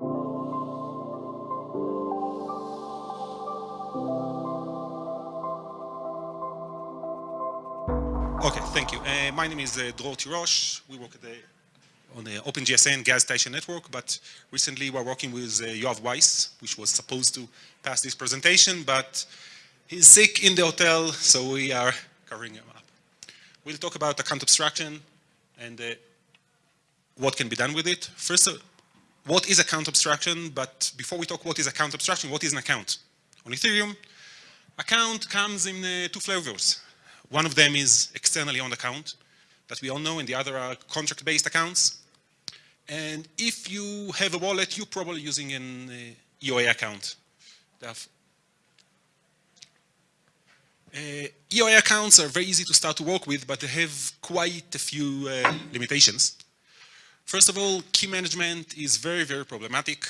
Okay, thank you. Uh, my name is uh, Dror Tirosh. We work the, on the OpenGSN gas station network, but recently we're working with uh, Yoav Weiss, which was supposed to pass this presentation, but he's sick in the hotel, so we are covering him up. We'll talk about account abstraction and uh, what can be done with it. First, what is account abstraction? But before we talk what is account abstraction, what is an account? On Ethereum, account comes in uh, two flavors. One of them is externally owned account that we all know, and the other are contract-based accounts. And if you have a wallet, you're probably using an uh, EOA account. Uh, EOA accounts are very easy to start to work with, but they have quite a few uh, limitations. First of all, key management is very, very problematic.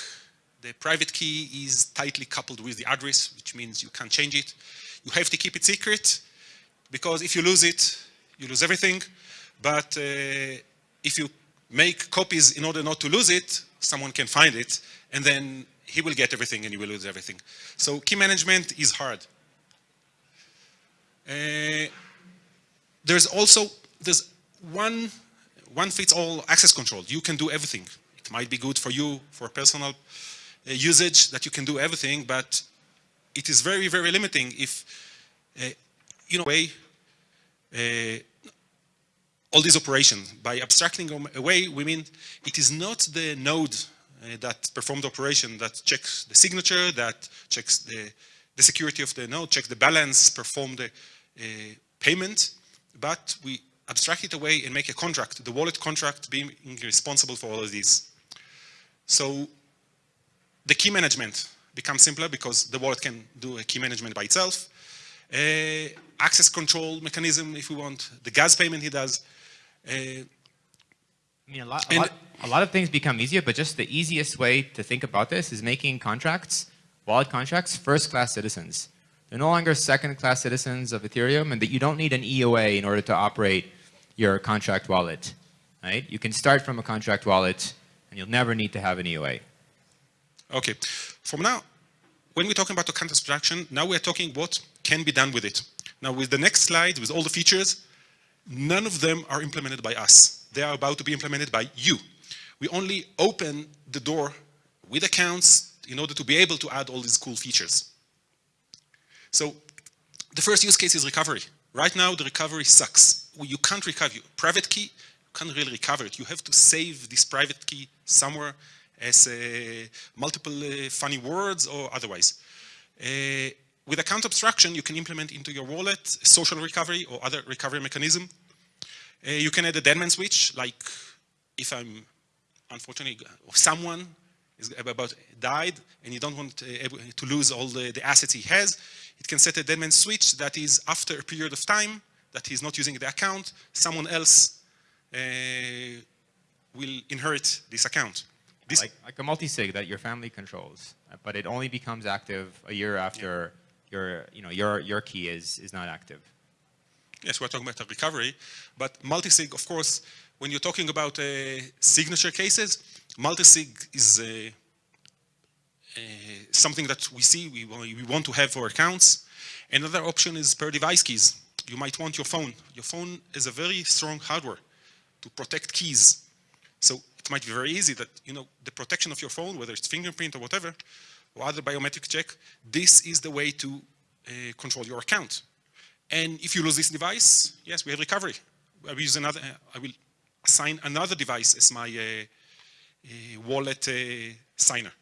The private key is tightly coupled with the address, which means you can't change it. You have to keep it secret, because if you lose it, you lose everything. But uh, if you make copies in order not to lose it, someone can find it, and then he will get everything and you will lose everything. So key management is hard. Uh, there's also, there's one, one fits all access control. You can do everything. It might be good for you, for personal uh, usage, that you can do everything, but it is very, very limiting if uh, you know, way, uh, all these operations. By abstracting them away, we mean it is not the node uh, that performed operation that checks the signature, that checks the, the security of the node, checks the balance, perform the uh, payment, but we abstract it away and make a contract, the wallet contract being responsible for all of these. So the key management becomes simpler because the wallet can do a key management by itself. Uh, access control mechanism, if we want, the gas payment he does. Uh, I mean, a lot, a, lot, a lot of things become easier, but just the easiest way to think about this is making contracts, wallet contracts, first-class citizens. They're no longer second-class citizens of Ethereum, and that you don't need an EOA in order to operate your contract wallet, right? You can start from a contract wallet, and you'll never need to have an EOA. Okay. From now, when we're talking about account abstraction, now we're talking what can be done with it. Now with the next slide, with all the features, none of them are implemented by us. They are about to be implemented by you. We only open the door with accounts in order to be able to add all these cool features. So the first use case is recovery. Right now, the recovery sucks. You can't recover. your Private key, you can't really recover it. You have to save this private key somewhere as uh, multiple uh, funny words or otherwise. Uh, with account abstraction, you can implement into your wallet social recovery or other recovery mechanism. Uh, you can add a deadman switch, like if I'm, unfortunately, someone is about died and you don't want uh, to lose all the, the, assets he has, it can set a deadman switch that is after a period of time that he's not using the account, someone else uh, will inherit this account. This like, like a multi-sig that your family controls, but it only becomes active a year after your, you know, your, your key is, is not active. Yes, we're talking about a recovery, but multisig, of course, when you're talking about uh, signature cases, multisig is uh, something that we see we, we want to have for accounts. Another option is per device keys. You might want your phone. Your phone is a very strong hardware to protect keys. So it might be very easy that, you know, the protection of your phone, whether it's fingerprint or whatever, or other biometric check, this is the way to uh, control your account. And if you lose this device, yes, we have recovery. I will use another, uh, I will assign another device as my uh, uh wallet uh, signer.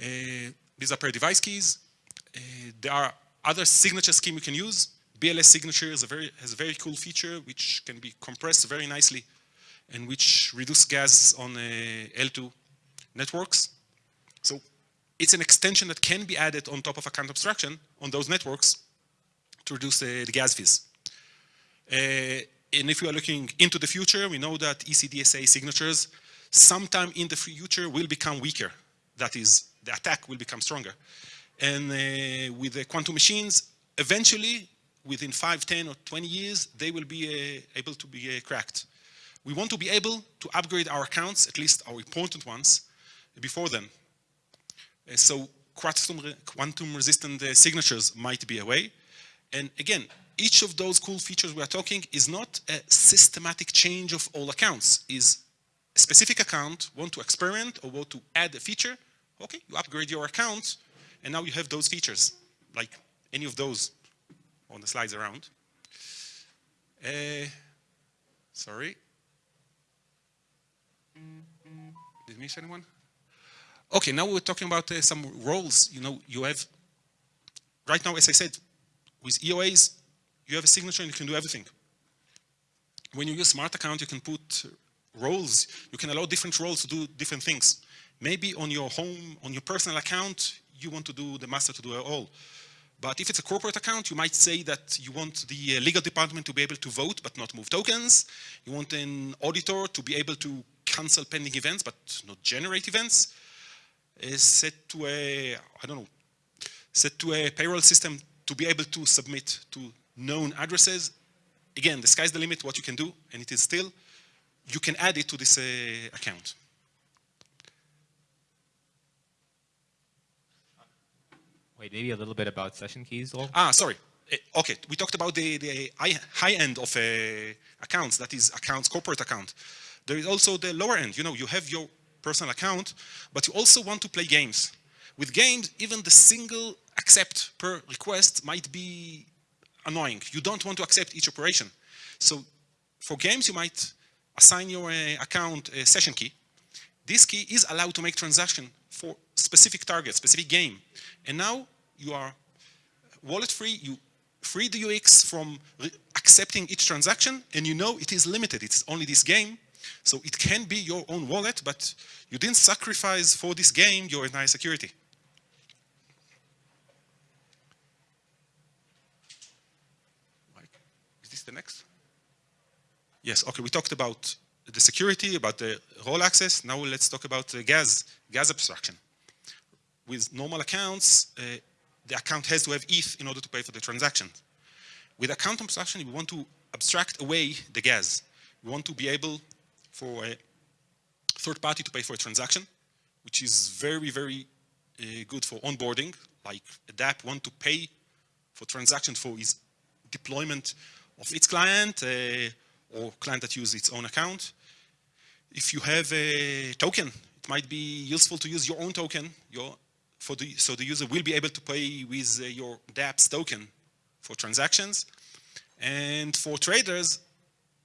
Uh, these are per device keys. there are other signature scheme you can use. BLS signature is a very, has a very cool feature which can be compressed very nicely and which reduce gas on L2 networks. So it's an extension that can be added on top of account abstraction on those networks to reduce the, the gas fees. Uh, and if we are looking into the future, we know that ECDSA signatures sometime in the future will become weaker. That is, the attack will become stronger. And uh, with the quantum machines, eventually, within 5, 10, or 20 years, they will be uh, able to be uh, cracked. We want to be able to upgrade our accounts, at least our important ones, before them. Uh, so quantum, quantum resistant uh, signatures might be a way. And again, each of those cool features we are talking is not a systematic change of all accounts, is a specific account, want to experiment or want to add a feature, okay, you upgrade your account, and now you have those features, like any of those on the slides around. Uh, sorry. Did I miss anyone? Okay, now we're talking about uh, some roles. You know, you have, right now, as I said, with EOAs, you have a signature and you can do everything. When you use smart account, you can put roles, you can allow different roles to do different things. Maybe on your home, on your personal account, you want to do the master to do it all. But if it's a corporate account, you might say that you want the uh, legal department to be able to vote but not move tokens. You want an auditor to be able to cancel pending events but not generate events. Is set to a, I don't know, set to a payroll system to be able to submit to known addresses. Again, the sky's the limit what you can do, and it is still, you can add it to this uh, account. Wait, maybe a little bit about session keys? Ah, sorry. Uh, okay, we talked about the, the high end of uh, accounts, that is accounts, corporate account. There is also the lower end, you know, you have your personal account, but you also want to play games. With games, even the single accept per request might be annoying. You don't want to accept each operation. So for games, you might assign your uh, account a session key. This key is allowed to make transaction for specific target, specific game. And now you are wallet free, you free the UX from accepting each transaction, and you know it is limited, it's only this game. So it can be your own wallet, but you didn't sacrifice for this game your entire security. Is this the next? Yes, okay, we talked about the security, about the role access. Now let's talk about the gas, gas abstraction. With normal accounts, uh, the account has to have ETH in order to pay for the transaction. With account abstraction, we want to abstract away the gas. We want to be able for a third party to pay for a transaction, which is very, very uh, good for onboarding, like a DApp want to pay for transaction for its deployment of its client uh, or client that uses its own account. If you have a token, it might be useful to use your own token your, the, so the user will be able to pay with uh, your dApp's token for transactions. And for traders,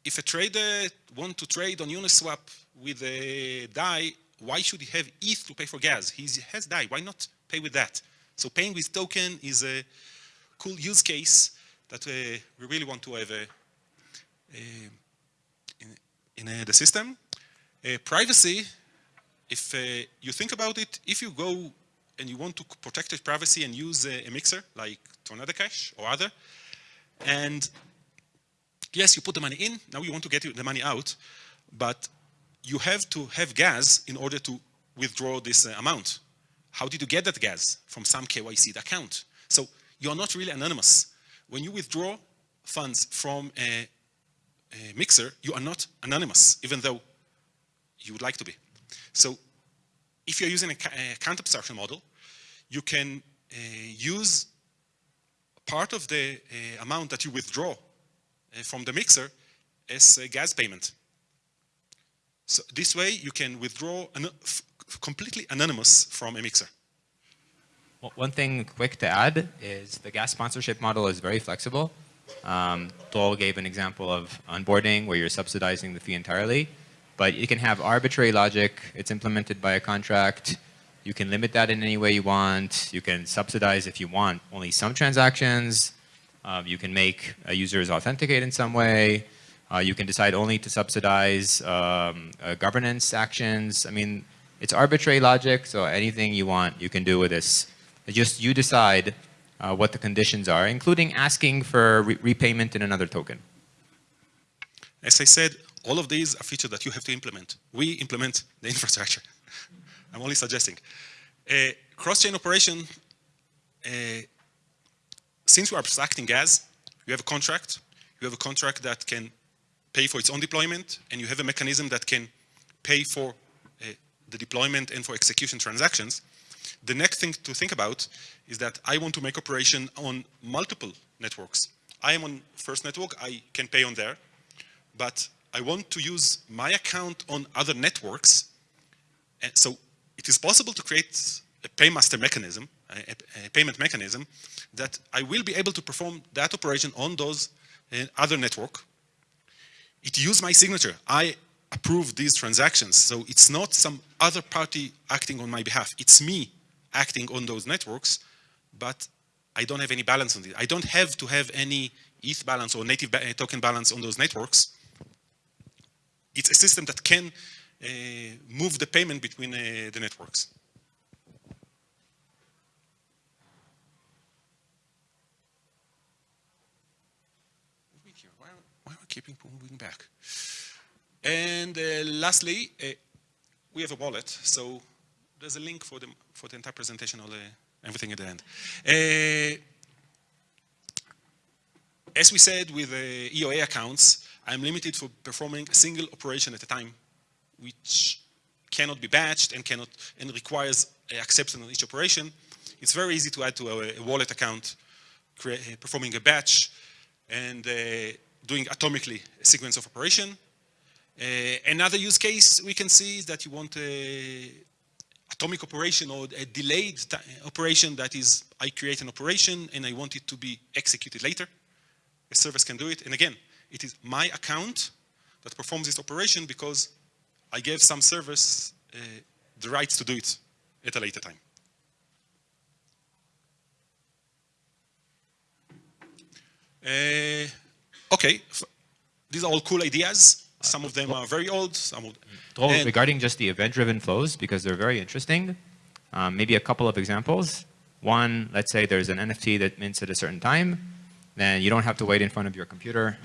if a trader want to trade on Uniswap with a DAI, why should he have ETH to pay for gas? He has DAI, why not pay with that? So paying with token is a cool use case that uh, we really want to have in, in a, the system. Uh, privacy, if uh, you think about it, if you go and you want to protect your privacy and use a, a mixer like Tornado Cash or other, and yes, you put the money in, now you want to get the money out, but you have to have gas in order to withdraw this uh, amount. How did you get that gas? From some KYC account. So you're not really anonymous. When you withdraw funds from a, a mixer, you are not anonymous, even though you would like to be. So if you're using a, a abstraction model, you can uh, use part of the uh, amount that you withdraw uh, from the mixer as a gas payment. So this way you can withdraw an completely anonymous from a mixer. Well, one thing quick to add is the gas sponsorship model is very flexible. Um, Dror gave an example of onboarding where you're subsidizing the fee entirely, but you can have arbitrary logic. It's implemented by a contract. You can limit that in any way you want. You can subsidize if you want only some transactions. Um, you can make users authenticate in some way. Uh, you can decide only to subsidize um, uh, governance actions. I mean, it's arbitrary logic, so anything you want, you can do with this. It's just you decide uh, what the conditions are, including asking for re repayment in another token. As I said, all of these are features that you have to implement. We implement the infrastructure. I'm only suggesting. Uh, Cross-chain operation uh, since we're abstracting gas, you have a contract, you have a contract that can pay for its own deployment, and you have a mechanism that can pay for uh, the deployment and for execution transactions, the next thing to think about is that I want to make operation on multiple networks. I am on first network, I can pay on there, but I want to use my account on other networks. And so it is possible to create a paymaster mechanism, a, a, payment mechanism, that I will be able to perform that operation on those uh, other network. It use my signature. I approve these transactions. So it's not some other party acting on my behalf. It's me acting on those networks, but I don't have any balance on it. I don't have to have any ETH balance or native ba token balance on those networks. It's a system that can uh, move the payment between uh, the networks. Why, am I keeping moving back? And uh, lastly, uh, we have a wallet. So there's a link for the, for the entire presentation the, everything at the end. Uh, as we said with the EOA accounts, I'm limited for performing a single operation at a time, which cannot be batched and cannot and requires acceptance on each operation. It's very easy to add to a, a wallet account, create, performing a batch and uh, doing atomically a sequence of operation. Uh, another use case we can see is that you want a atomic operation or a delayed operation that is, I create an operation and I want it to be executed later. A service can do it. And again, it is my account that performs this operation because I gave some service uh, the rights to do it at a later time. Uh, okay, these are all cool ideas. Some of them are very old. Some of them. regarding just the event-driven flows, because they're very interesting, um, maybe a couple of examples. One, let's say there's an NFT that mints at a certain time, then you don't have to wait in front of your computer,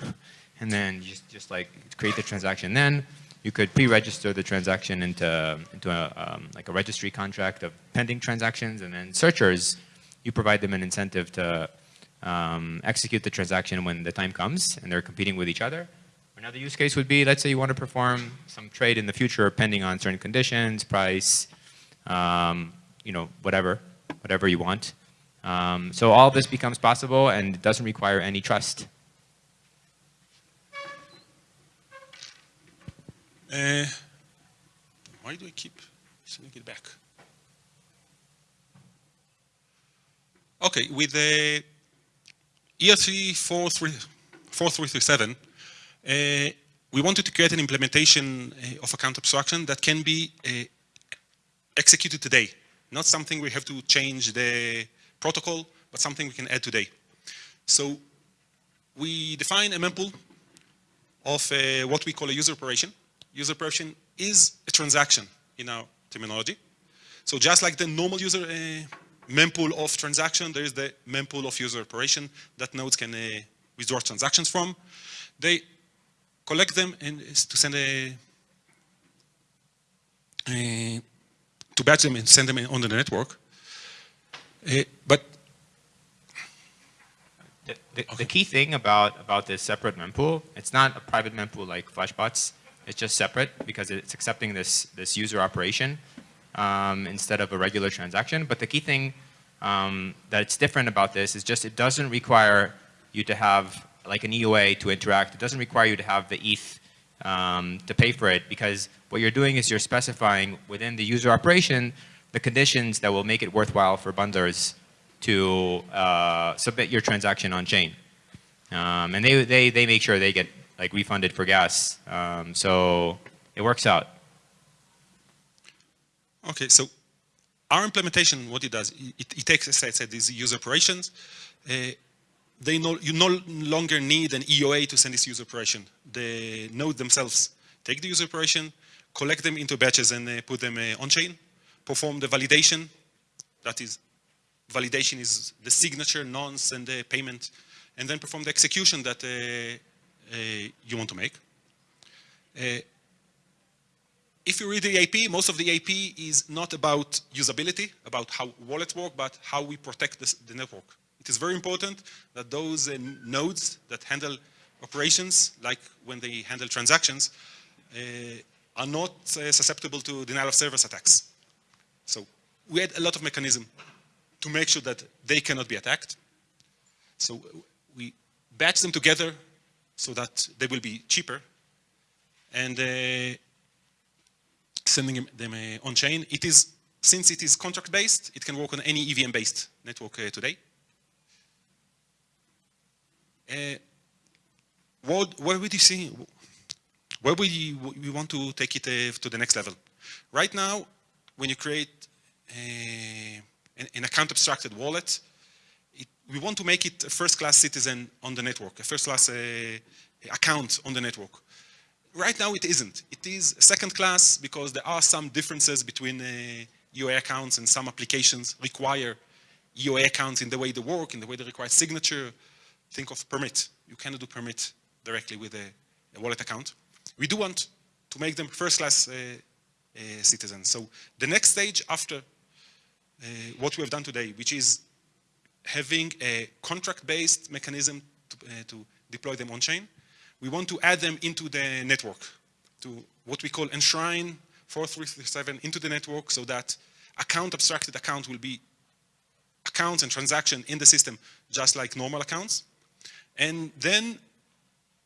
and then just, just like create the transaction then. You could pre-register the transaction into, into a, um, like a registry contract of pending transactions, and then searchers, you provide them an incentive to um, execute the transaction when the time comes, and they're competing with each other. Another use case would be, let's say you want to perform some trade in the future pending on certain conditions, price, um, you know, whatever, whatever you want. Um, so all this becomes possible and doesn't require any trust. Uh, why do I keep sending it back? Okay, with the ERC 4337, uh, we wanted to create an implementation uh, of account abstraction that can be executed today. Not something we have to change the protocol, but something we can add today. So we define a mempool of what we call a user operation. User operation is a transaction in our terminology. So just like the normal user uh, mempool of transaction, there is the mempool of user operation that nodes can uh, withdraw transactions from. They collect them and to send a, a to batch them and send them on the network. Uh, but the, the, okay. the, key thing about, about this separate mempool, it's not a private mempool like Flashbots. It's just separate because it's accepting this, this user operation um, instead of a regular transaction. But the key thing um, that's different about this is just it doesn't require you to have like an EOA to interact. It doesn't require you to have the ETH um, to pay for it because what you're doing is you're specifying within the user operation the conditions that will make it worthwhile for bundlers to uh, submit your transaction on chain. Um, and they, they, they make sure they get like refunded for gas. Um, so it works out. Okay, so our implementation, what it does, it, it takes, as I said, these user operations, uh, they no, you no longer need an EOA to send this user operation. The node themselves take the user operation, collect them into batches and uh, put them uh, on chain, perform the validation. That is, validation is the signature, nonce, and the payment, and then perform the execution that uh you want to make. Uh, if you read the EIP, most of the EIP is not about usability, about how wallets work, but how we protect this, the network. It is very important that those uh, nodes that handle operations, like when they handle transactions, are not susceptible to denial of service attacks. So we had a lot of mechanism to make sure that they cannot be attacked. So we batch them together so that they will be cheaper and uh, sending them uh, on chain. It is, since it is contract based, it can work on any EVM based network uh, today. Uh, what, where would you see, where would you, we want to take it uh, to the next level? Right now, when you create a, an, an account abstracted wallet, we want to make it a first-class citizen on the network, a first-class uh, account on the network. Right now it isn't. It is second class because there are some differences between uh, EOA accounts and some applications require EOA accounts in the way they work, in the way they require signature. Think of permit. You cannot do permit directly with a, a wallet account. We do want to make them first class uh, uh, citizens. So the next stage after uh, what we have done today, which is having a contract-based mechanism to, uh, to deploy them on-chain, we want to add them into the network, to what we call enshrine 4337 into the network so that account abstracted account will be accounts and transaction in the system just like normal accounts. And then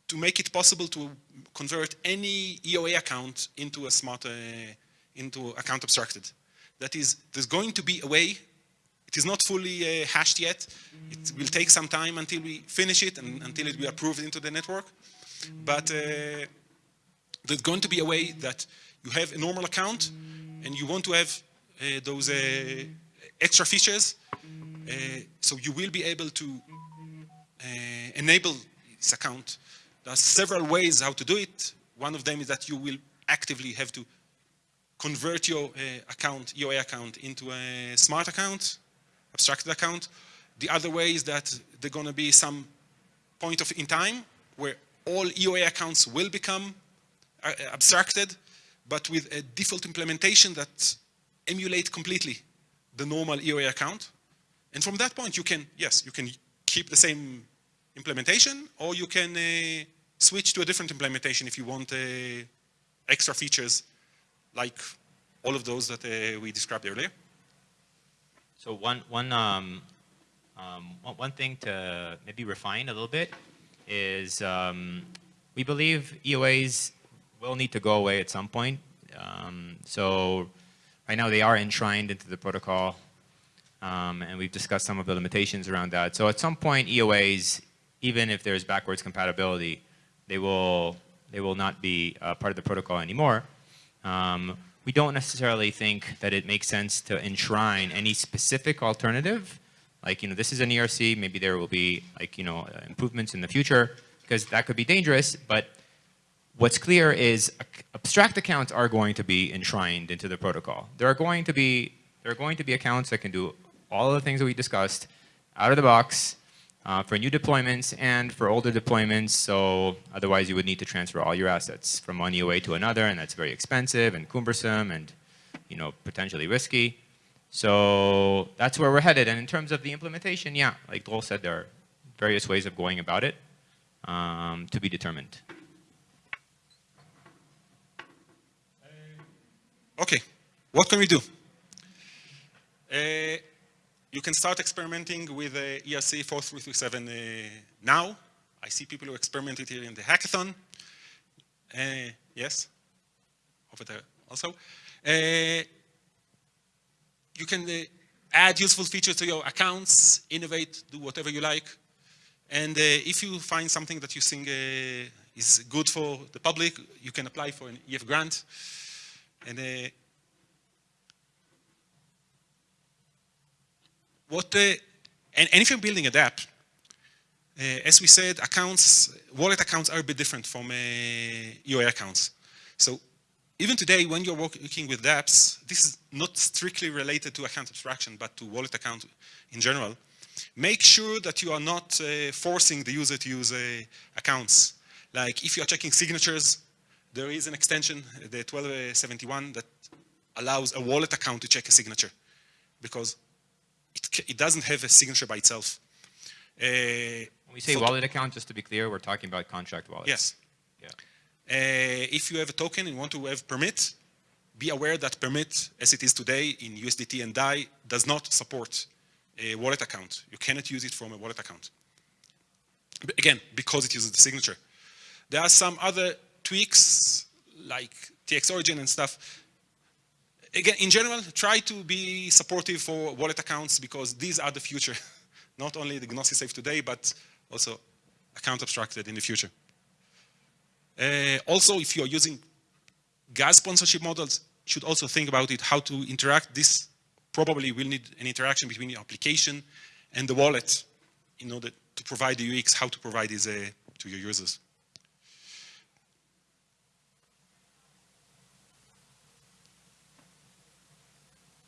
to make it possible to convert any EOA account into a smart, uh, into account abstracted. That is, there's going to be a way, it is not fully uh, hashed yet, it will take some time until we finish it and until it will be approved into the network. But uh, there's going to be a way that you have a normal account and you want to have uh, those uh, extra features. Uh, so you will be able to uh, enable this account. There are several ways how to do it. One of them is that you will actively have to convert your account, EOA account, into a smart account, abstracted account. The other way is that there's going to be some point of in time where all EOA accounts will become uh, abstracted, but with a default implementation that emulate completely the normal EOA account. And from that point, you can, yes, you can keep the same implementation, or you can uh, switch to a different implementation if you want uh, extra features like all of those that uh, we described earlier. So one, one, um, um, one thing to maybe refine a little bit is um, we believe EOAs will need to go away at some point. Um, so right now they are enshrined into the protocol um, and we've discussed some of the limitations around that. So at some point EOAs, even if there's backwards compatibility, they will, they will not be part of the protocol anymore. Um, we don't necessarily think that it makes sense to enshrine any specific alternative like, you know, this is an ERC, maybe there will be like, you know, uh, improvements in the future because that could be dangerous, but what's clear is abstract accounts are going to be enshrined into the protocol. There are going to be, there are going to be accounts that can do all of the things that we discussed out of the box uh, for new deployments and for older deployments. So otherwise you would need to transfer all your assets from one EOA to another and that's very expensive and cumbersome and, you know, potentially risky. So that's where we're headed. And in terms of the implementation, yeah, like Dror said, there are various ways of going about it um, to be determined. Okay, what can we do? Uh, you can start experimenting with uh, ERC 4337 uh, now. I see people who experimented here in the hackathon. Uh, yes, over there also. Uh, you can uh, add useful features to your accounts, innovate, do whatever you like. And uh, if you find something that you think is good for the public, you can apply for an EF grant. And what, and, and, if you're building a DApp, uh, as we said, accounts, wallet accounts are a bit different from uh, accounts. So even today, when you're working with dApps, this is not strictly related to account abstraction, but to wallet account in general. Make sure that you are not uh, forcing the user to use uh, accounts. Like if you are checking signatures, there is an extension, the 1271, that allows a wallet account to check a signature because it, it doesn't have a signature by itself. Uh, when we say wallet account, just to be clear, we're talking about contract wallets. Yes. Yeah. Uh, if you have a token and want to have permit, be aware that permit, as it is today in USDT and DAI, does not support a wallet account. You cannot use it from a wallet account. But again, because it uses the signature. There are some other tweaks, like TX origin and stuff. Again, in general, try to be supportive for wallet accounts because these are the future. Not only the Gnosis Safe today, but also account abstracted in the future. Uh, also, if you're using gas sponsorship models, you should also think about it, how to interact. This probably will need an interaction between the application and the wallet in order to provide the UX, how to provide this uh, to your users.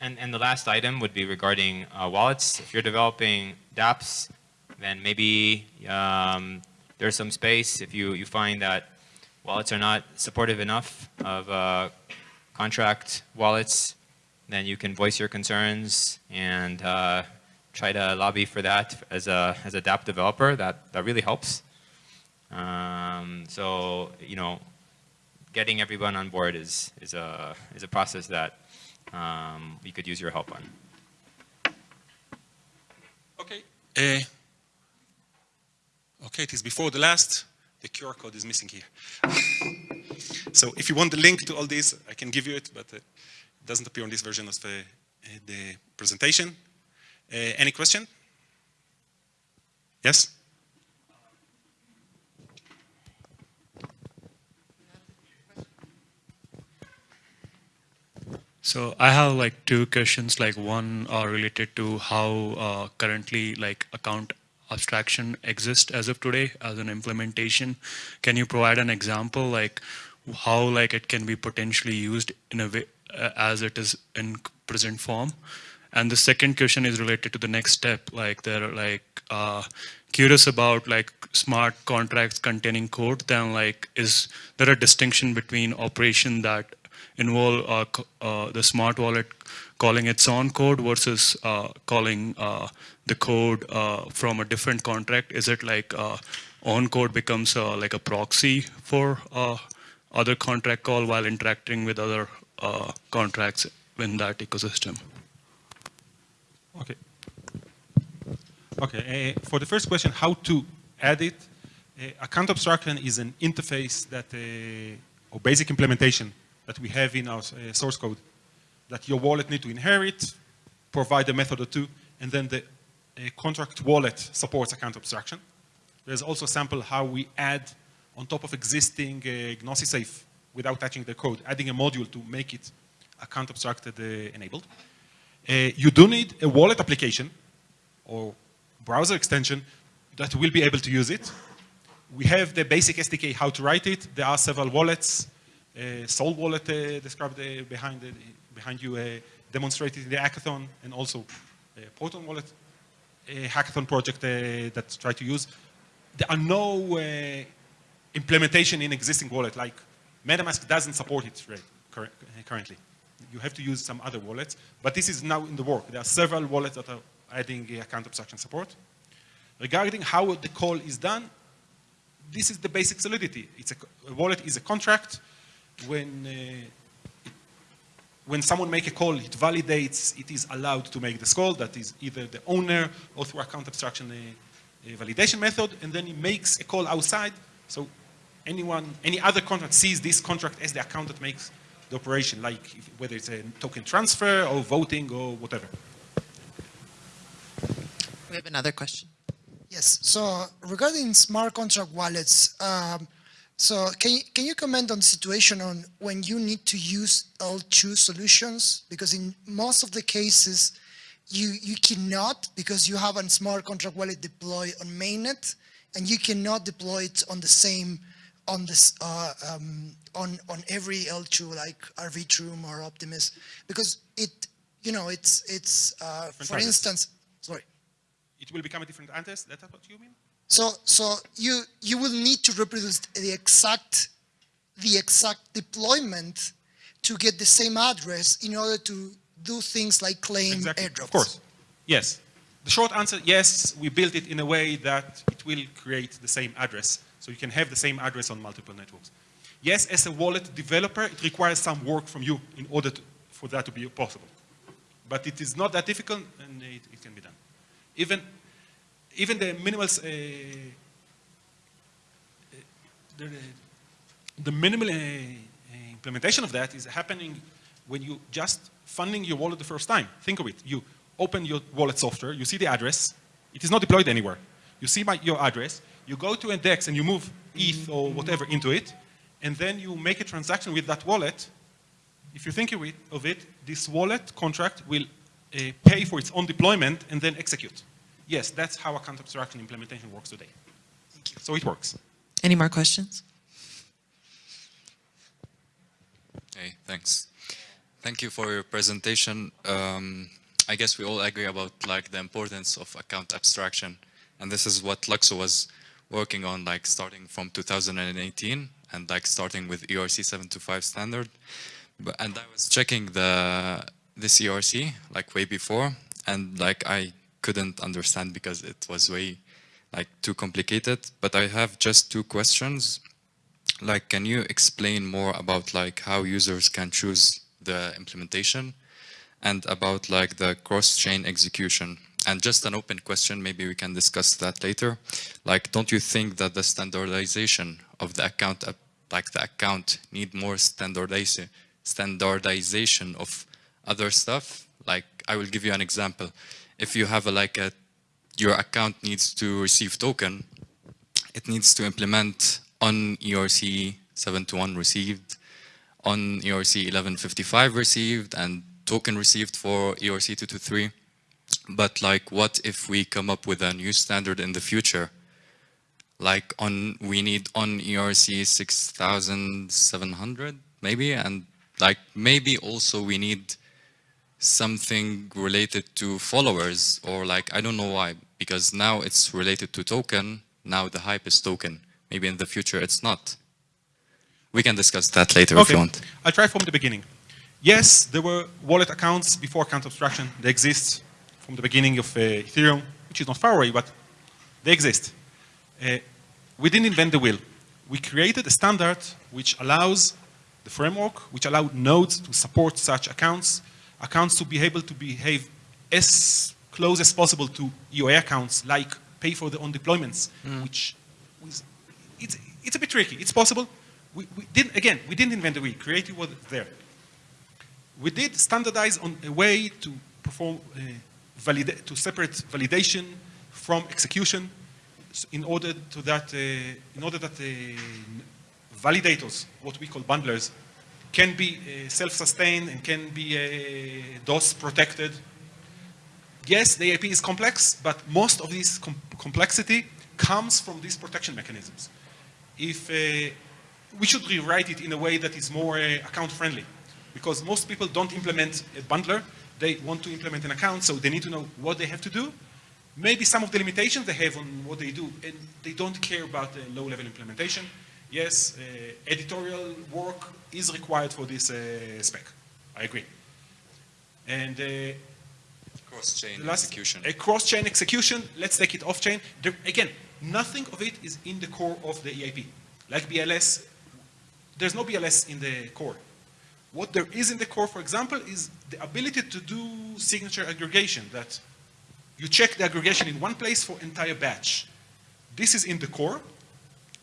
And, and the last item would be regarding uh, wallets. If you're developing dApps, then maybe um, there's some space if you, you find that wallets are not supportive enough of uh, contract wallets, then you can voice your concerns and uh, try to lobby for that as a, as a dApp developer. That, that really helps. Um, so, you know, getting everyone on board is, is, a, is a process that um, we could use your help on. Okay. Uh, okay, it is before the last. The QR code is missing here. so if you want the link to all this, I can give you it, but uh, it doesn't appear on this version of the, uh, the presentation. Uh, any question? Yes? So I have like two questions, like one uh, related to how uh, currently like account abstraction exists as of today as an implementation. Can you provide an example like how like it can be potentially used in a way uh, as it is in present form? And the second question is related to the next step, like they're like uh, curious about like smart contracts containing code, then like is there a distinction between operation that involve uh, uh, the smart wallet calling its own code versus uh, calling the code from a different contract? Is it like own code becomes like a proxy for other contract call while interacting with other contracts in that ecosystem? Okay. Okay, uh, for the first question, how to add it, uh, account abstraction is an interface that, uh, or basic implementation that we have in our uh, source code that your wallet need to inherit, provide a method or two, and then the uh, contract wallet supports account abstraction. There's also a sample how we add on top of existing uh, Gnosis Safe without touching the code, adding a module to make it account abstracted uh, enabled. Uh, you do need a wallet application or browser extension that will be able to use it. We have the basic SDK how to write it. There are several wallets uh, Soul Wallet uh, described uh, behind, behind you demonstrated in the hackathon and also Proton wallet hackathon project that try to use. There are no implementation in existing wallet like MetaMask doesn't support it right, currently. You have to use some other wallets, but this is now in the work. There are several wallets that are adding account abstraction support. Regarding how the call is done, this is the basic solidity. It's a, a wallet is a contract when uh, when someone make a call, it validates it is allowed to make this call. That is either the owner or through account abstraction a, uh, a validation method, and then it makes a call outside. So anyone, any other contract sees this contract as the account that makes the operation, like if, whether it's a token transfer or voting or whatever. We have another question. Yes. So regarding smart contract wallets. Um, so can you, can you comment on the situation on when you need to use L2 solutions? Because in most of the cases, you, you cannot because you have a smart contract wallet deployed on mainnet and you cannot deploy it on the same on this uh, um, on on every L2 like Arbitrum or Optimus because it you know it's it's uh, for instance sorry. It will become a different address that's what you mean so, so you, you will need to reproduce the exact, the exact deployment to get the same address in order to do things like claim exactly. airdrops. Of course, yes. The short answer, yes, we built it in a way that it will create the same address. So you can have the same address on multiple networks. Yes, as a wallet developer, it requires some work from you in order to, for that to be possible. But it is not that difficult and it, it can be done. Even, even the minimal, uh, the, the minimal uh, implementation of that is happening when you just funding your wallet the first time. Think of it. You open your wallet software, you see the address. It is not deployed anywhere. You see my, your address, you go to index and you move ETH or whatever into it, and then you make a transaction with that wallet. If you think of it, of it this wallet contract will uh, pay for its own deployment and then execute. Yes, that's how account abstraction implementation works today. Thank you. So it works. Any more questions? Hey, thanks. Thank you for your presentation. Um, I guess we all agree about like the importance of account abstraction, and this is what LUKSO was working on, like starting from 2018 and like starting with ERC 725 standard. But, and I was checking the this ERC like way before, and like I couldn't understand because it was way like too complicated. But I have just two questions. Like can you explain more about like how users can choose the implementation and about like the cross-chain execution? And just an open question maybe we can discuss that later. Like don't you think that the standardization of the account uh, like the account need more standardization standardization of other stuff? Like i will give you an example if you have a like a your account needs to receive token it needs to implement on ERC 721 received, on ERC 1155 received, and token received for ERC 223. But like, what if we come up with a new standard in the future? Like on, we need on ERC 6700 maybe, and like maybe also we need something related to followers or like, I don't know why, because now it's related to token, now the hype is token. Maybe in the future it's not. We can discuss that later okay. if you want. I'll try from the beginning. Yes, there were wallet accounts before account abstraction. They exist from the beginning of uh, Ethereum, which is not far away, but they exist. Uh, we didn't invent the wheel. We created a standard which allows the framework, which allowed nodes to support such accounts, accounts to be able to behave as close as possible to EOA accounts, like pay for their own deployments, mm. which was it's, it's a bit tricky. It's possible. We, we didn't, again, we didn't invent the wheel. Creative was there. We did standardize on a way to perform, uh, validate, to separate validation from execution in order to that, uh, in order that uh, validators, what we call bundlers, can be uh, self-sustained and can be uh, DOS protected. Yes, the EIP is complex, but most of this com complexity comes from these protection mechanisms if uh, we should rewrite it in a way that is more uh, account friendly. Because most people don't implement a bundler. They want to implement an account, so they need to know what they have to do. Maybe some of the limitations they have on what they do, and they don't care about the low-level implementation. Yes, uh, editorial work is required for this uh, spec. I agree. And uh, cross-chain execution. A cross-chain execution. Let's take it off-chain. Again, nothing of it is in the core of the EIP. Like BLS, there's no BLS in the core. What there is in the core, for example, is the ability to do signature aggregation, that you check the aggregation in one place for entire batch. This is in the core.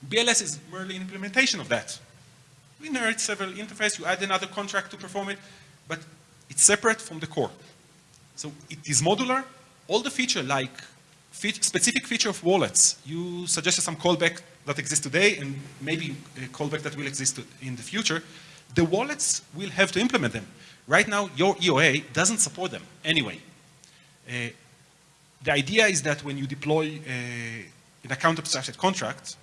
BLS is merely an implementation of that. We inherit several interfaces, you add another contract to perform it, but it's separate from the core. So it is modular. All the feature like specific feature of wallets. You suggested some callback that exists today and maybe a callback that will exist in the future. The wallets will have to implement them. Right now, your EOA doesn't support them anyway. Uh, the idea is that when you deploy uh, an account abstracted contract,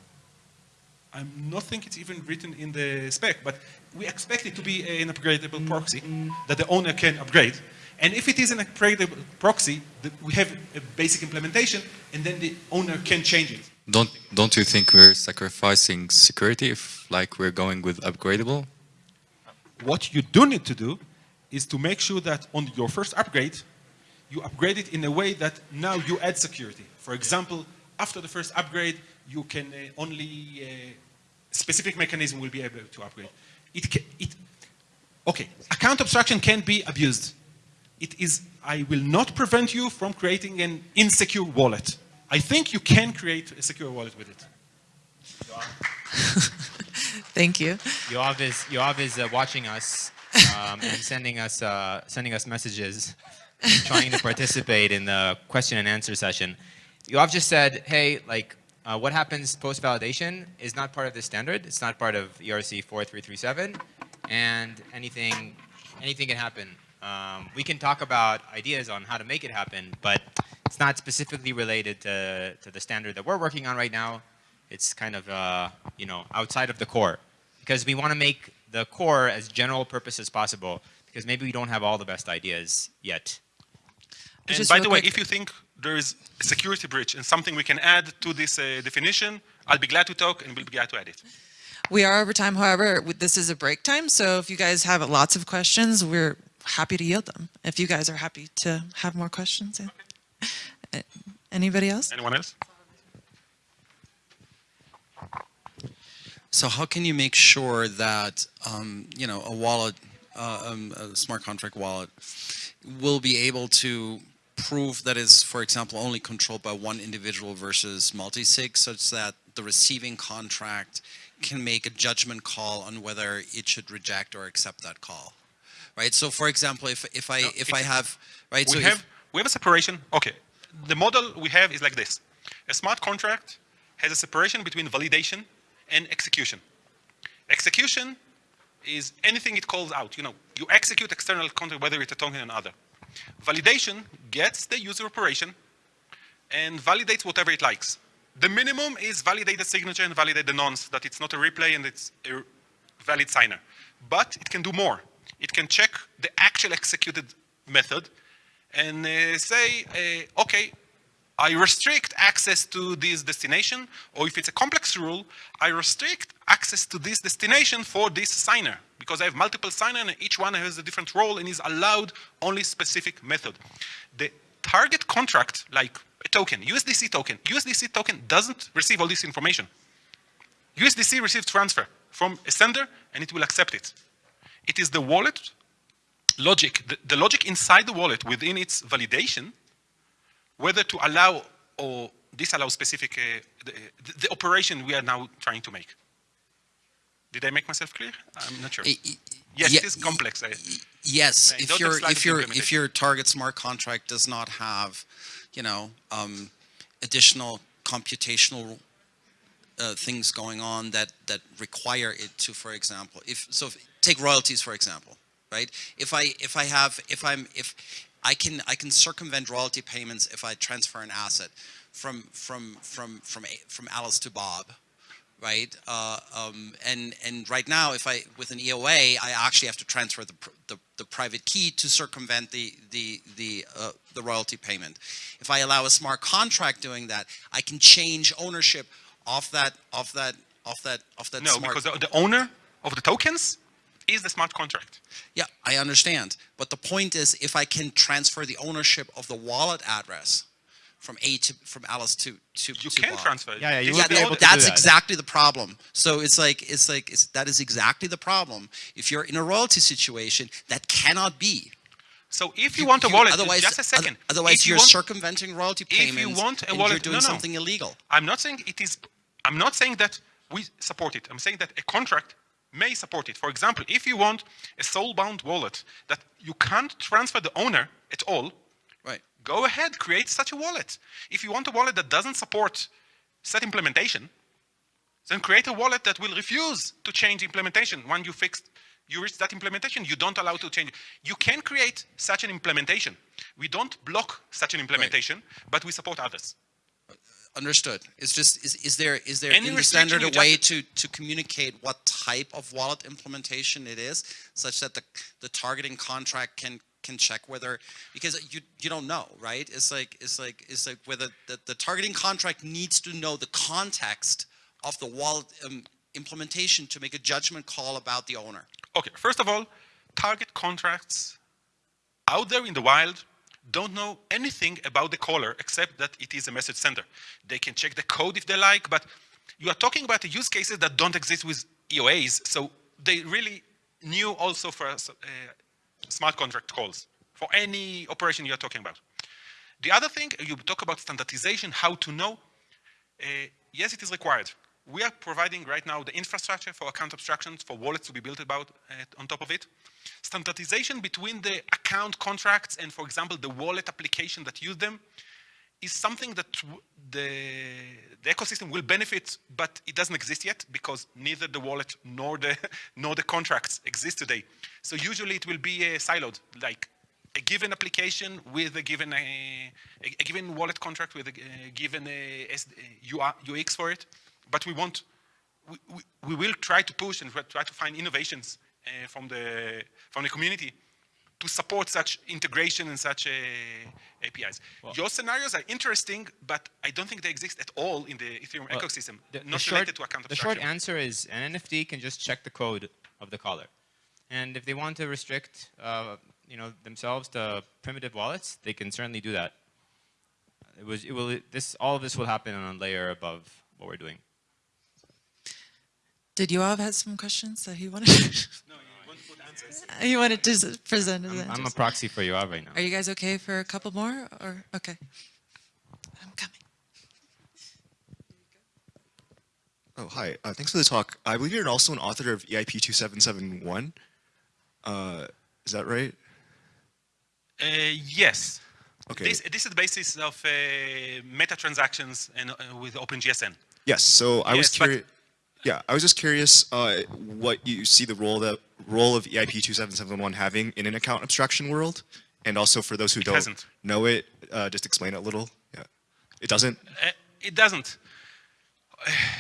I'm not think it's even written in the spec, but we expect it to be an upgradable proxy that the owner can upgrade. And if it is an upgradable proxy, we have a basic implementation, and then the owner can change it. Don't don't you think we're sacrificing security if like we're going with upgradable? What you do need to do is to make sure that on your first upgrade, you upgrade it in a way that now you add security. For example, after the first upgrade, you can uh, only uh, specific mechanism will be able to upgrade. It, ca- it, okay, account abstraction can be abused. It is, I will not prevent you from creating an insecure wallet. I think you can create a secure wallet with it. Thank you. Yoav is, Yoav is uh, watching us um, and sending us, uh, sending us messages, trying to participate in the question and answer session. Yoav just said, hey, like, uh, what happens post-validation is not part of the standard. It's not part of ERC 4337, and anything, anything can happen. Um, we can talk about ideas on how to make it happen, but it's not specifically related to, to the standard that we're working on right now. It's kind of, uh, you know, outside of the core. Because we want to make the core as general purpose as possible, because maybe we don't have all the best ideas yet. And by the way, if you think there is a security breach and something we can add to this uh, definition, I'll be glad to talk and we'll be glad to add it. We are over time, however, this is a break time, so if you guys have lots of questions, we're happy to yield them. If you guys are happy to have more questions. yeah. Uh, Anybody else? Anyone else? So how can you make sure that um, you know a wallet, uh, um, a smart contract wallet, will be able to prove that is, for example, only controlled by one individual versus multi-sig, such that the receiving contract can make a judgment call on whether it should reject or accept that call, right? So, for example, if if I No, if I have right, so we if- have we have a separation. Okay, the model we have is like this: a smart contract has a separation between validation and execution. Execution is anything it calls out. You know, you execute external contract whether it's a token or another. Validation gets the user operation and validates whatever it likes. The minimum is validate the signature and validate the nonce that it's not a replay and it's a valid signer. But it can do more. It can check the actual executed method and uh, say, uh, okay, I restrict access to this destination, or if it's a complex rule, I restrict access to this destination for this signer, because I have multiple signer and each one has a different role and is allowed only specific method. The target contract, like a token, USDC token, USDC token doesn't receive all this information. USDC receives transfer from a sender and it will accept it. It is the wallet logic, the, the logic inside the wallet within its validation whether to allow or disallow specific, uh, the, the operation we are now trying to make. Did I make myself clear? I'm not sure. I- I- Yes, yeah, it is complex. I- Yes, Right, if your if your if your target smart contract does not have, you know, um, additional computational uh, things going on that that require it to, for example, if so, if, take royalties for example, right? If I if I have if I'm if I can I can circumvent royalty payments if I transfer an asset from from from from from Alice to Bob, right? Uh, um, and and right now, if I with an EOA, I actually have to transfer the pr- the, the private key to circumvent the the the uh, the royalty payment. If I allow a smart contract doing that, I can change ownership of that of that of that of that no, smart. because the, the owner of the tokens is the smart contract. Yeah, I understand. But the point is, if I can transfer the ownership of the wallet address from A to from Alice to to You to can Bob. transfer it. Yeah, yeah, you Yeah, would be is that- the able model. to do that's that. exactly the problem. So it's like it's like it's, that is exactly the problem. If you're in a royalty situation, that cannot be. So if you, want a wallet, otherwise, just a second. Otherwise, If you you're want- circumventing royalty if you payments. want a and wallet- you're doing no, no. something illegal. I'm not saying it is, I'm not saying that we support it. I'm saying that a contract may support it. For example, if you want a soul-bound wallet that you can't transfer the owner at all, Right. go ahead, create such a wallet. If you want a wallet that doesn't support set implementation, then create a wallet that will refuse to change implementation. When you fixed, you reach that implementation, you don't allow to change. You can create such an implementation. We don't block such an implementation, but we support others. Understood. It's just is, is there is there Any in the standard a way to to communicate what type of wallet implementation it is, such that the the targeting contract can can check whether because you you don't know right? It's like it's like it's like whether the, the targeting contract needs to know the context of the wallet um, implementation to make a judgment call about the owner. Okay, first of all, target contracts out there in the wild don't know anything about the caller except that it is a message sender. They can check the code if they like, but you are talking about the use cases that don't exist with EOAs, so they really new also for uh, smart contract calls for any operation you're talking about. The other thing, you talk about standardization, how to know. Uh, yes, it is required. We are providing right now the infrastructure for account abstractions, for wallets to be built about uh, on top of it. Standardization between the account contracts and, for example, the wallet application that use them is something that the, the ecosystem will benefit, but it doesn't exist yet because neither the wallet nor the, nor the contracts exist today. So usually it will be uh, siloed, like a given application with a given, uh, a, a, given wallet contract with a, a given uh, UX for it. But we want, we, we, we, will try to push and try to find innovations uh, from, the, from the community to support such integration and such uh, APIs. Well, Your scenarios are interesting, but I don't think they exist at all in the Ethereum well, ecosystem, the, not the related short, to account The short answer is an NFT can just check the code of the caller. And if they want to restrict uh, you know, themselves to primitive wallets, they can certainly do that. It was, it will, this, all of this will happen on a layer above what we're doing. Did you all have some questions that he wanted? To? No, you wanted to present I'm, I'm, a proxy for Yoav right now. Are you guys okay for a couple more? Or okay. I'm coming. Oh, hi. Uh, thanks for the talk. I believe you're also an author of EIP 2771. Uh, is that right? Uh, yes. Okay. This, this is the basis of uh, meta transactions and uh, with OpenGSN. Yes. So I yes, was curious. Yeah, I was just curious uh, what you see the role that role of EIP 2771 having in an account abstraction world, and also for those who it don't hasn't. know it, uh, just explain it a little. Yeah, it doesn't. Uh, it doesn't.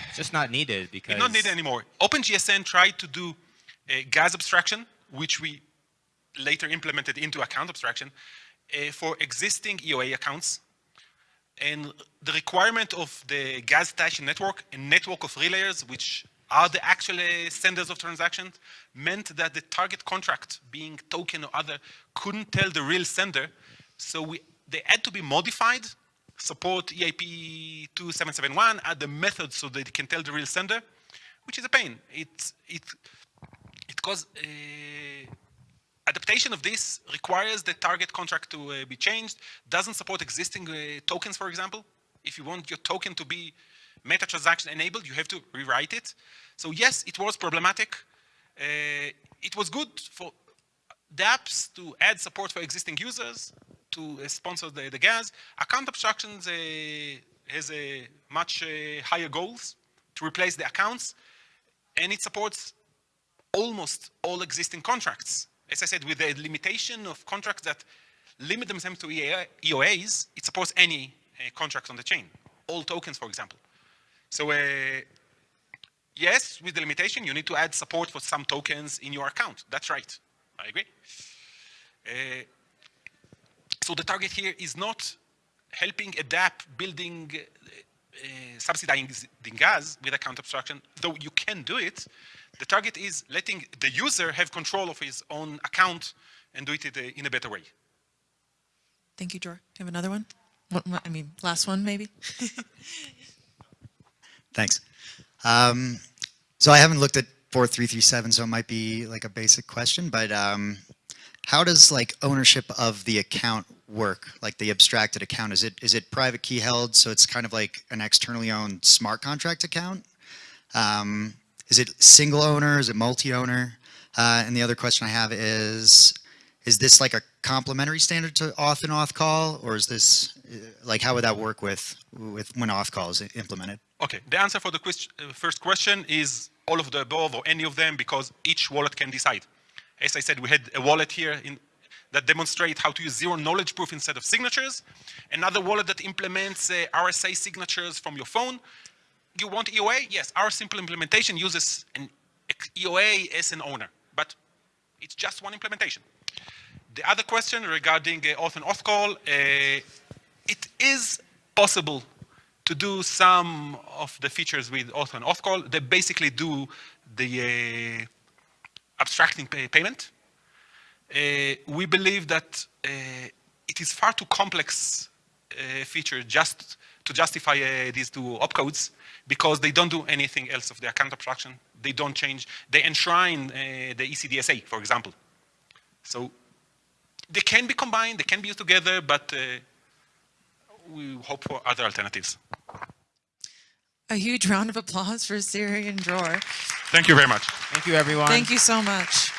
It's just not needed because it's not needed anymore. OpenGSN tried to do a gas abstraction, which we later implemented into account abstraction uh, for existing EOA accounts and the requirement of the gas station network, a network of relayers, which are the actual uh, senders of transactions, meant that the target contract, being token or other, couldn't tell the real sender. So we, they had to be modified, support EIP 2771, add the method so that it can tell the real sender, which is a pain. It, it, it causes uh, adaptation of this requires the target contract to uh, be changed, doesn't support existing uh, tokens, for example. If you want your token to be meta transaction enabled, you have to rewrite it. So yes, it was problematic. Uh, it was good for the apps to add support for existing users, to uh, sponsor the, the gas. Account abstractions uh, has a much uh, higher goals to replace the accounts, and it supports almost all existing contracts as I said, with the limitation of contracts that limit themselves to EOAs, it supports any uh, contract on the chain, all tokens, for example. So uh, yes, with the limitation, you need to add support for some tokens in your account. That's right. I agree. Uh, so the target here is not helping adapt building uh, subsidizing gas with account abstraction, though you can do it, the target is letting the user have control of his own account and do it in a better way. Thank you, Dror. Do you have another one? I mean, last one, maybe? Thanks. Um, so I haven't looked at 4337, so it might be like a basic question, but um, how does like ownership of the account work, like the abstracted account? Is it is it private key held, so it's kind of like an externally owned smart contract account? Um, is it single owner? Is it multi-owner? Uh, and the other question I have is, is this like a complementary standard to auth and auth call, or is this uh, like how would that work with with when auth call is implemented? Okay, the answer for the quest uh, first question is all of the above or any of them because each wallet can decide. As I said, we had a wallet here in, that demonstrate how to use zero knowledge proof instead of signatures. Another wallet that implements uh, RSA signatures from your phone you want EOA? Yes, our simple implementation uses an EOA as an owner, but it's just one implementation. The other question regarding uh, auth and auth call, uh, it is possible to do some of the features with auth and auth call. They basically do the uh, abstracting pay payment. Uh, we believe that uh, it is far too complex uh, feature just to justify these two opcodes because they don't do anything else of the account abstraction. They don't change. They enshrine uh, the ECDSA, for example. So they can be combined, they can be used together, but uh, we hope for other alternatives. A huge round of applause for Siri and Dror. Thank you very much. Thank you, everyone. Thank you so much.